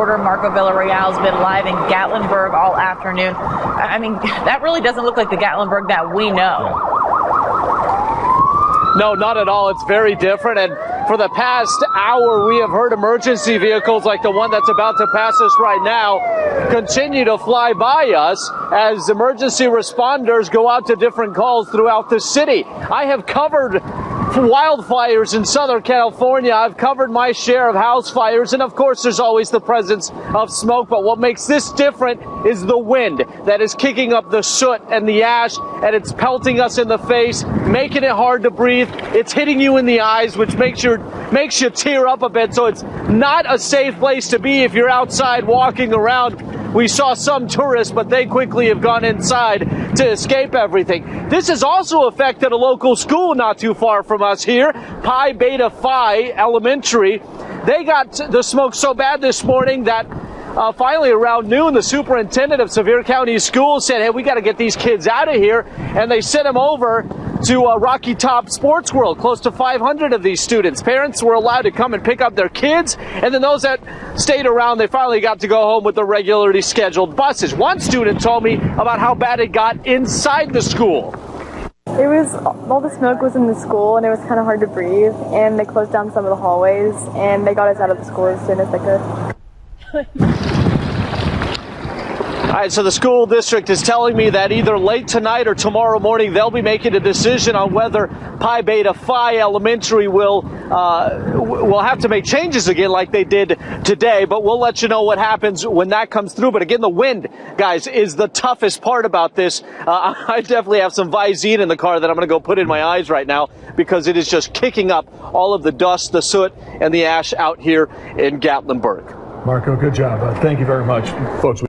Reporter Marco Villarreal has been live in Gatlinburg all afternoon. I mean, that really doesn't look like the Gatlinburg that we know. No, not at all. It's very different. And for the past hour, we have heard emergency vehicles like the one that's about to pass us right now continue to fly by us as emergency responders go out to different calls throughout the city. I have covered wildfires in Southern California. I've covered my share of house fires, and of course, there's always the presence of smoke. But what makes this different is the wind that is kicking up the soot and the ash, and it's pelting us in the face, making it hard to breathe. It's hitting you in the eyes, which makes your makes you tear up a bit. So it's not a safe place to be if you're outside walking around. We saw some tourists, but they quickly have gone inside to escape everything. This has also affected a local school not too far from us here, Pi Beta Phi Elementary. They got the smoke so bad this morning that uh, finally, around noon, the superintendent of Sevier County Schools said, Hey, we got to get these kids out of here. And they sent them over to uh, Rocky Top Sports World. Close to 500 of these students. Parents were allowed to come and pick up their kids, and then those that stayed around, they finally got to go home with the regularly scheduled buses. One student told me about how bad it got inside the school. It was all the smoke was in the school and it was kind of hard to breathe. And they closed down some of the hallways and they got us out of the school as soon as they could. All right, so the school district is telling me that either late tonight or tomorrow morning they'll be making a decision on whether Pi Beta Phi Elementary will uh, will have to make changes again like they did today. But we'll let you know what happens when that comes through. But again, the wind, guys, is the toughest part about this. Uh, I definitely have some Visine in the car that I'm going to go put in my eyes right now because it is just kicking up all of the dust, the soot, and the ash out here in Gatlinburg. Marco, good job. Uh, thank you very much, folks.